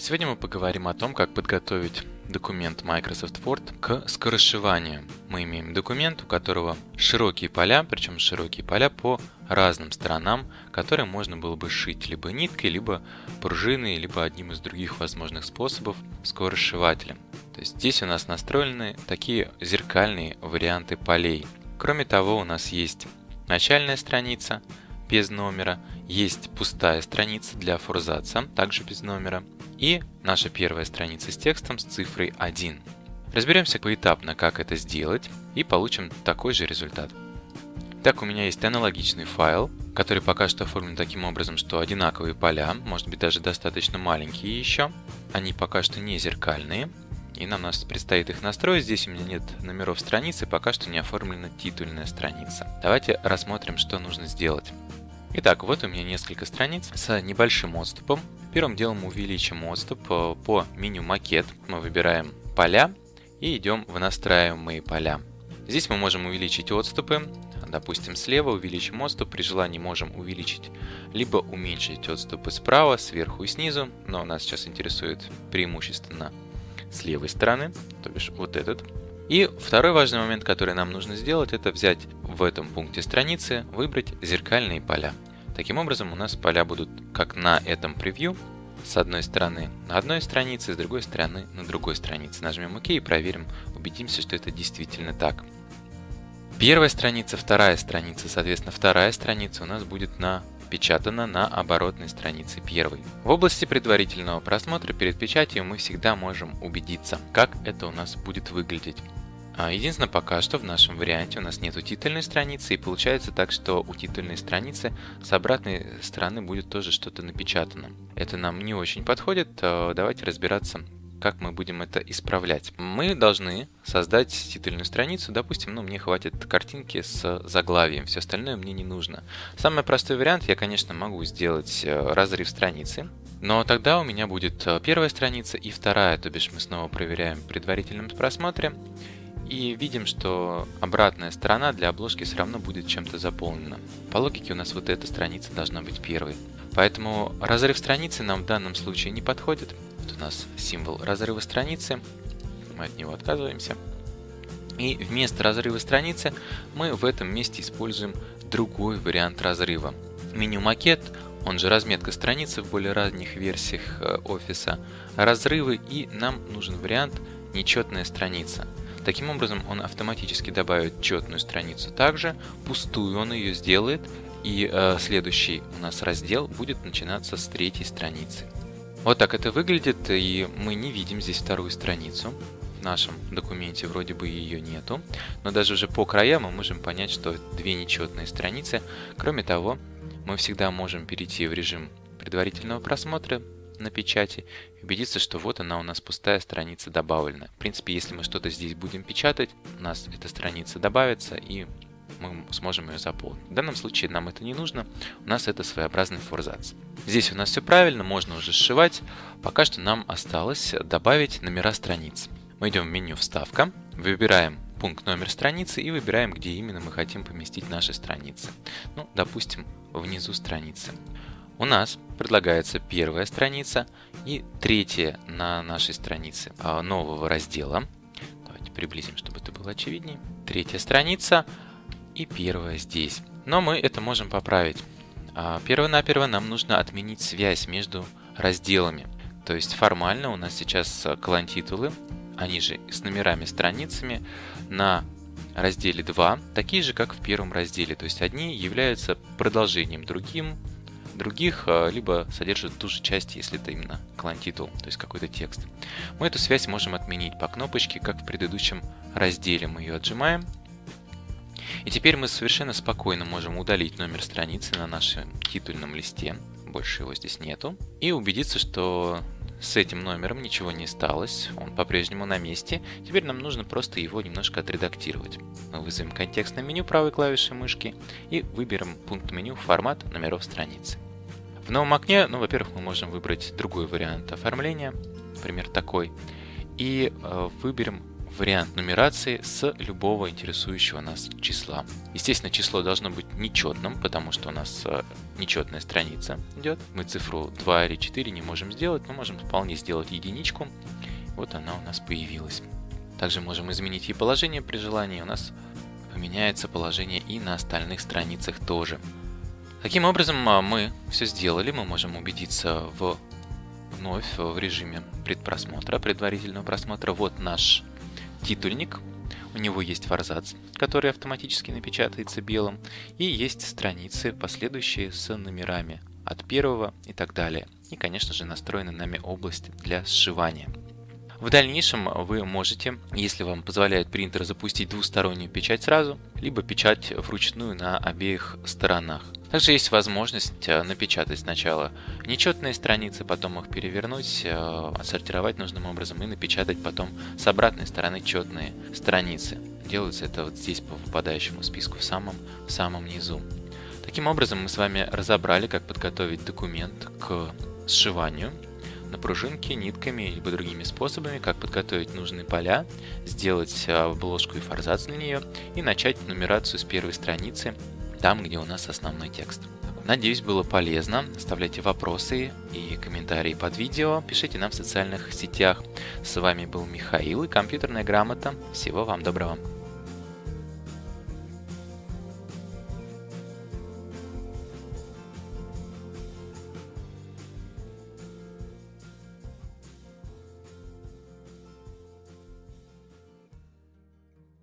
Сегодня мы поговорим о том, как подготовить документ Microsoft Word к скоросшиванию. Мы имеем документ, у которого широкие поля, причем широкие поля по разным сторонам, которые можно было бы сшить либо ниткой, либо пружиной, либо одним из других возможных способов скоросшивателем. То есть здесь у нас настроены такие зеркальные варианты полей. Кроме того, у нас есть начальная страница без номера, есть пустая страница для форзаца, также без номера, и наша первая страница с текстом с цифрой 1. Разберемся поэтапно, как это сделать, и получим такой же результат. Так, у меня есть аналогичный файл, который пока что оформлен таким образом, что одинаковые поля, может быть даже достаточно маленькие еще. Они пока что не зеркальные, и нам нас предстоит их настроить. Здесь у меня нет номеров страницы, пока что не оформлена титульная страница. Давайте рассмотрим, что нужно сделать. Итак, вот у меня несколько страниц с небольшим отступом. Первым делом увеличим отступ э, по меню «Макет». Мы выбираем «Поля» и идем в настраиваемые поля. Здесь мы можем увеличить отступы. Допустим, слева увеличим отступ. При желании можем увеличить либо уменьшить отступы справа, сверху и снизу. Но нас сейчас интересует преимущественно с левой стороны, то бишь вот этот. И второй важный момент, который нам нужно сделать, это взять в этом пункте страницы, выбрать зеркальные поля. Таким образом у нас поля будут как на этом превью, с одной стороны на одной странице, с другой стороны на другой странице. Нажмем ОК и проверим, убедимся, что это действительно так. Первая страница, вторая страница, соответственно, вторая страница у нас будет напечатана на оборотной странице первой. В области предварительного просмотра перед печатью мы всегда можем убедиться, как это у нас будет выглядеть. А, единственное, пока что в нашем варианте у нас нету титульной страницы, и получается так, что у титульной страницы с обратной стороны будет тоже что-то напечатано. Это нам не очень подходит, а, давайте разбираться, как мы будем это исправлять. Мы должны создать титульную страницу, допустим, ну мне хватит картинки с заглавием, все остальное мне не нужно. Самый простой вариант, я, конечно, могу сделать э, разрыв страницы, но тогда у меня будет э, первая страница и вторая, то бишь мы снова проверяем в предварительном просмотре, и видим, что обратная сторона для обложки все равно будет чем-то заполнена. По логике у нас вот эта страница должна быть первой. Поэтому разрыв страницы нам в данном случае не подходит. Вот у нас символ разрыва страницы. Мы от него отказываемся. И вместо разрыва страницы мы в этом месте используем другой вариант разрыва. Меню макет, он же разметка страницы в более ранних версиях э, офиса, разрывы и нам нужен вариант нечетная страница. Таким образом, он автоматически добавит четную страницу также, пустую он ее сделает, и э, следующий у нас раздел будет начинаться с третьей страницы. Вот так это выглядит, и мы не видим здесь вторую страницу. В нашем документе вроде бы ее нету, но даже уже по краям мы можем понять, что две нечетные страницы. Кроме того, мы всегда можем перейти в режим предварительного просмотра, на печати убедиться, что вот она у нас пустая страница добавлена. В принципе, если мы что-то здесь будем печатать, у нас эта страница добавится и мы сможем ее заполнить. В данном случае нам это не нужно, у нас это своеобразный форзац. Здесь у нас все правильно, можно уже сшивать. Пока что нам осталось добавить номера страниц. Мы идем в меню «Вставка», выбираем пункт номер страницы и выбираем, где именно мы хотим поместить наши страницы. Ну, допустим, внизу страницы у нас предлагается первая страница и третья на нашей странице а, нового раздела. Давайте приблизим, чтобы это было очевиднее. Третья страница и первая здесь. Но мы это можем поправить. А, перво-наперво нам нужно отменить связь между разделами. То есть формально у нас сейчас колонтитулы, они же с номерами страницами, на разделе 2, такие же, как в первом разделе. То есть одни являются продолжением другим, других, а, либо содержит ту же часть, если это именно клан-титул, то есть какой-то текст. Мы эту связь можем отменить по кнопочке, как в предыдущем разделе. Мы ее отжимаем. И теперь мы совершенно спокойно можем удалить номер страницы на нашем титульном листе. Больше его здесь нету. И убедиться, что с этим номером ничего не сталось, он по-прежнему на месте. Теперь нам нужно просто его немножко отредактировать. Мы вызовем контекстное меню правой клавишей мышки и выберем пункт меню «Формат номеров страницы». В новом окне, ну, во-первых, мы можем выбрать другой вариант оформления, например, такой, и э, выберем вариант нумерации с любого интересующего нас числа. Естественно, число должно быть нечетным, потому что у нас э, нечетная страница идет. Мы цифру 2 или 4 не можем сделать, но можем вполне сделать единичку. Вот она у нас появилась. Также можем изменить и положение при желании. У нас поменяется положение и на остальных страницах тоже. Таким образом, а, мы все сделали. Мы можем убедиться в вновь в режиме предпросмотра, предварительного просмотра. Вот наш титульник. У него есть форзац, который автоматически напечатается белым. И есть страницы, последующие с номерами от первого и так далее. И, конечно же, настроена нами область для сшивания. В дальнейшем вы можете, если вам позволяет принтер, запустить двустороннюю печать сразу, либо печать вручную на обеих сторонах. Также есть возможность э, напечатать сначала нечетные страницы, потом их перевернуть, э, отсортировать нужным образом и напечатать потом с обратной стороны четные страницы. Делается это вот здесь по выпадающему списку в самом, в самом низу. Таким образом мы с вами разобрали, как подготовить документ к сшиванию на пружинке, нитками либо другими способами, как подготовить нужные поля, сделать обложку и форзац для нее и начать нумерацию с первой страницы, там, где у нас основной текст. Надеюсь, было полезно. Оставляйте вопросы и комментарии под видео. Пишите нам в социальных сетях. С вами был Михаил и компьютерная грамота. Всего вам доброго.